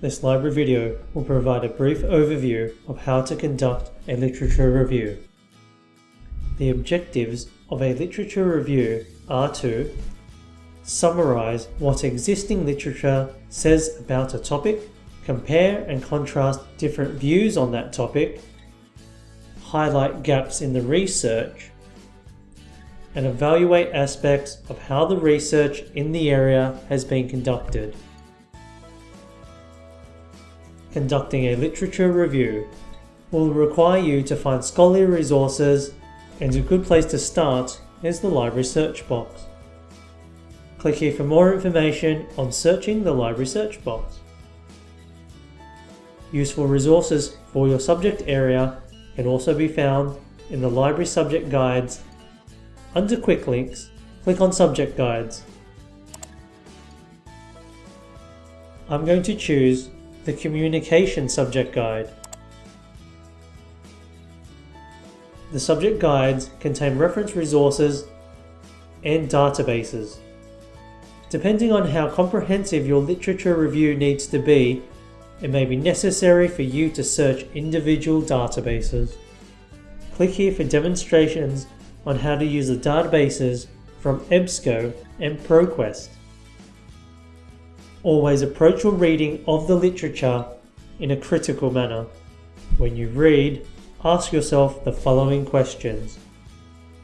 This library video will provide a brief overview of how to conduct a literature review. The objectives of a literature review are to summarize what existing literature says about a topic, compare and contrast different views on that topic, highlight gaps in the research, and evaluate aspects of how the research in the area has been conducted. Conducting a literature review will require you to find scholarly resources and a good place to start is the library search box. Click here for more information on searching the library search box. Useful resources for your subject area can also be found in the library subject guides. Under quick links, click on subject guides. I'm going to choose the communication subject guide. The subject guides contain reference resources and databases. Depending on how comprehensive your literature review needs to be, it may be necessary for you to search individual databases. Click here for demonstrations on how to use the databases from EBSCO and ProQuest. Always approach your reading of the literature in a critical manner. When you read, ask yourself the following questions.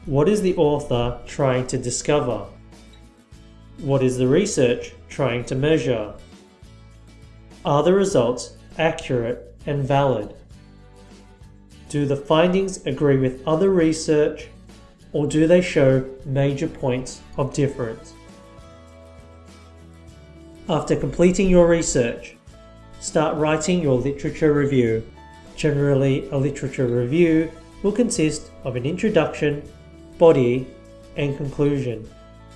What is the author trying to discover? What is the research trying to measure? Are the results accurate and valid? Do the findings agree with other research or do they show major points of difference? After completing your research, start writing your literature review. Generally, a literature review will consist of an introduction, body, and conclusion.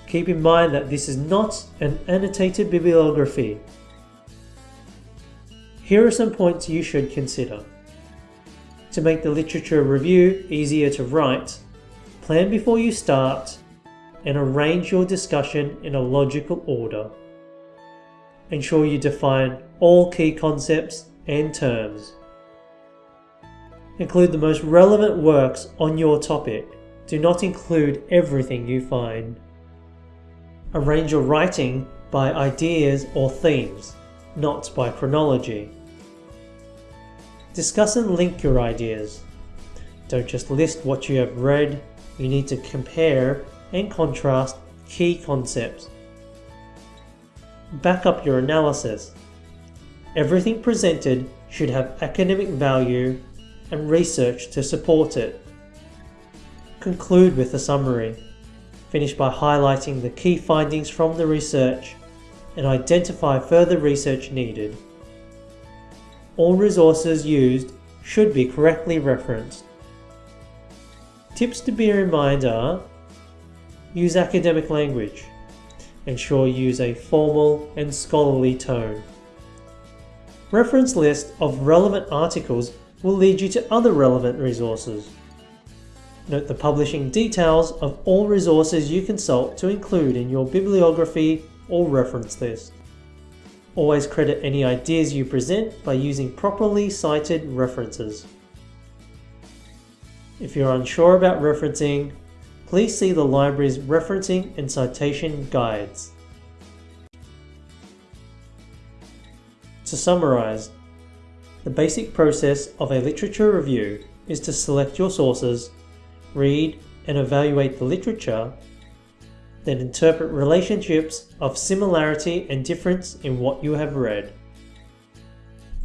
Keep in mind that this is not an annotated bibliography. Here are some points you should consider. To make the literature review easier to write, plan before you start and arrange your discussion in a logical order. Ensure you define all key concepts and terms. Include the most relevant works on your topic. Do not include everything you find. Arrange your writing by ideas or themes, not by chronology. Discuss and link your ideas. Don't just list what you have read, you need to compare and contrast key concepts. Back up your analysis. Everything presented should have academic value and research to support it. Conclude with a summary. Finish by highlighting the key findings from the research and identify further research needed. All resources used should be correctly referenced. Tips to bear in mind are Use academic language. Ensure you use a formal and scholarly tone. Reference list of relevant articles will lead you to other relevant resources. Note the publishing details of all resources you consult to include in your bibliography or reference list. Always credit any ideas you present by using properly cited references. If you're unsure about referencing, please see the library's referencing and citation guides. To summarize, the basic process of a literature review is to select your sources, read and evaluate the literature, then interpret relationships of similarity and difference in what you have read.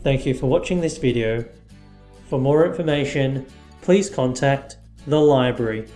Thank you for watching this video. For more information, please contact the library.